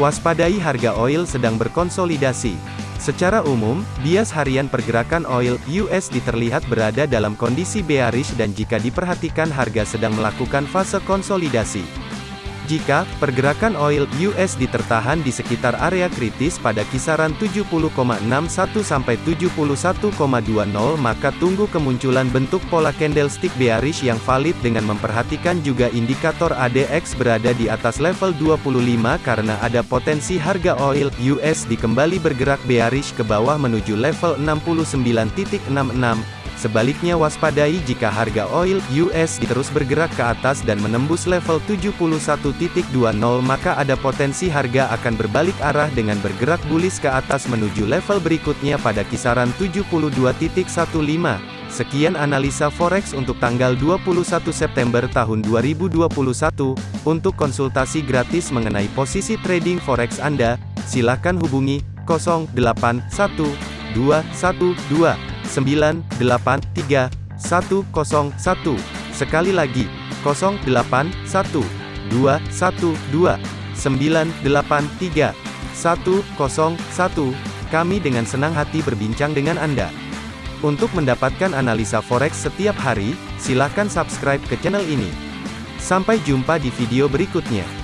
Waspadai harga oil sedang berkonsolidasi. Secara umum, bias harian pergerakan oil USD terlihat berada dalam kondisi bearish dan jika diperhatikan harga sedang melakukan fase konsolidasi. Jika pergerakan oil US ditertahan di sekitar area kritis pada kisaran 70,61 sampai 71,20 maka tunggu kemunculan bentuk pola candlestick bearish yang valid dengan memperhatikan juga indikator ADX berada di atas level 25 karena ada potensi harga oil US kembali bergerak bearish ke bawah menuju level 69.66 Sebaliknya waspadai jika harga oil US terus bergerak ke atas dan menembus level 71.20 maka ada potensi harga akan berbalik arah dengan bergerak bullish ke atas menuju level berikutnya pada kisaran 72.15. Sekian analisa forex untuk tanggal 21 September tahun 2021. Untuk konsultasi gratis mengenai posisi trading forex Anda, silakan hubungi 081212 983 101. Sekali lagi, 081 212 983 101. Kami dengan senang hati berbincang dengan Anda. Untuk mendapatkan analisa forex setiap hari, silakan subscribe ke channel ini. Sampai jumpa di video berikutnya.